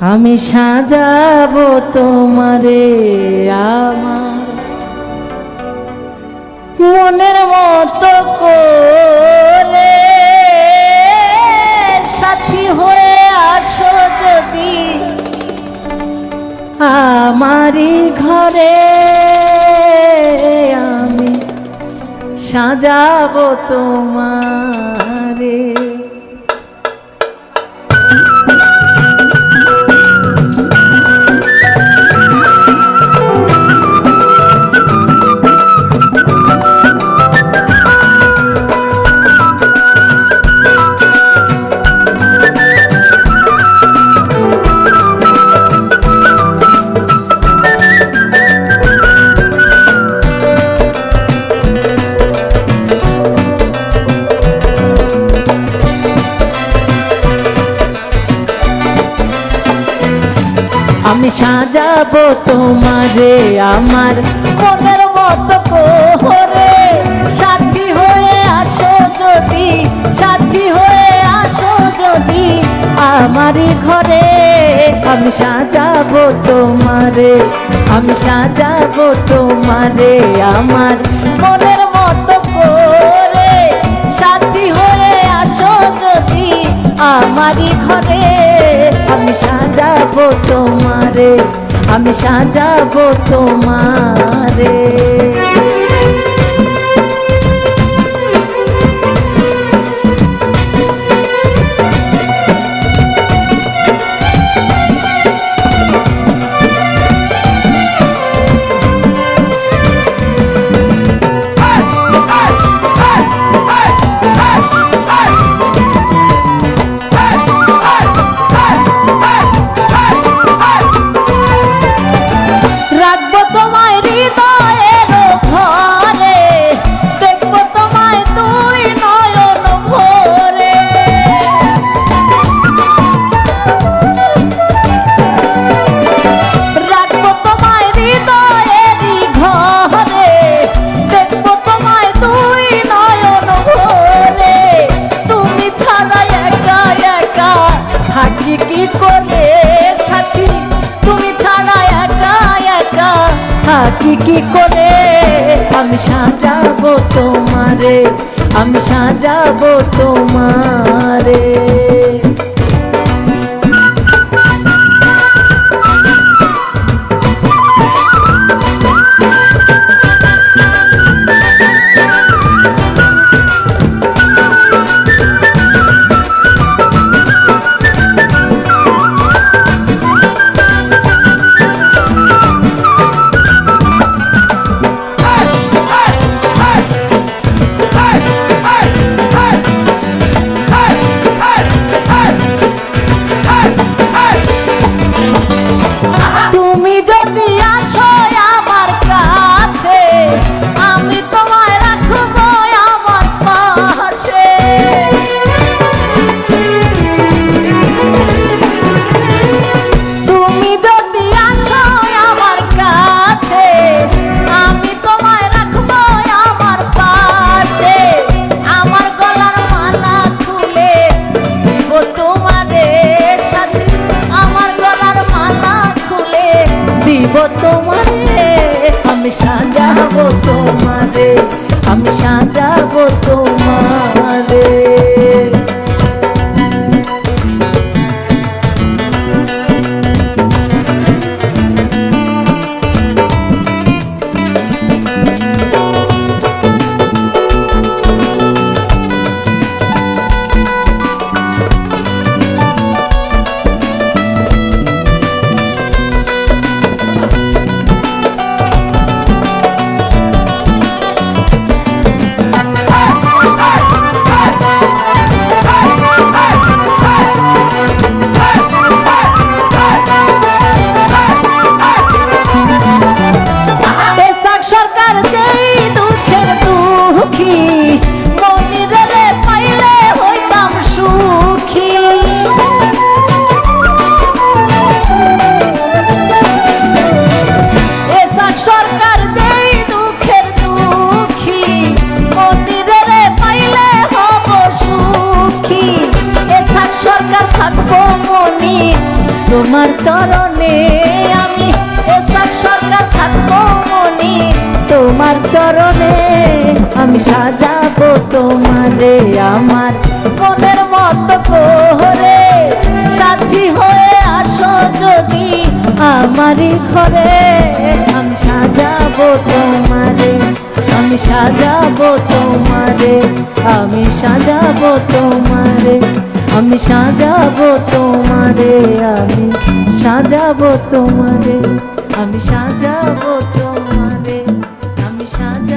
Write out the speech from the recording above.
আমি সাজাবো তোমারে আমার। মনের মতো করে সাথী হয়ে আসো যদি আমারই ঘরে। আমি সাজাবো তোমারে। সাজাবো তোমারে আমার মনের মতো করে সাথী হয়ে আসো যদি, সাথী হয়ে আসো যদি আমারই ঘরে। আমি সাজাবো তোমারে, আমি সাজাবো তোমারে আমার মনের মতো করে সাথী হয়ে আসো যদি আমারই ঘরে। আমি সাজাবো তোমারে আমি সাজাবো তোমারে থাকি কি করে। আমি সাজাবো তোমারে আমি সাজাবো তোমারে। तुम्हारे हमेशा शाहजहां তোমার চরণে আমি এসব সরকার থাকব মনি। তোমার চরণে আমি সাজাবো তোমারে আমার মনের মতো করে সাথী হয়ে আসো যদি আমারই ঘরে। আমি সাজাবো তোমারে, আমি সাজাবো তোমারে, আমি সাজাবো তোমারে। আমি সাজাবো তোমারে আমি সাজাবো তোমারে আমি সাজাবো তোমারে আমি সাজাবো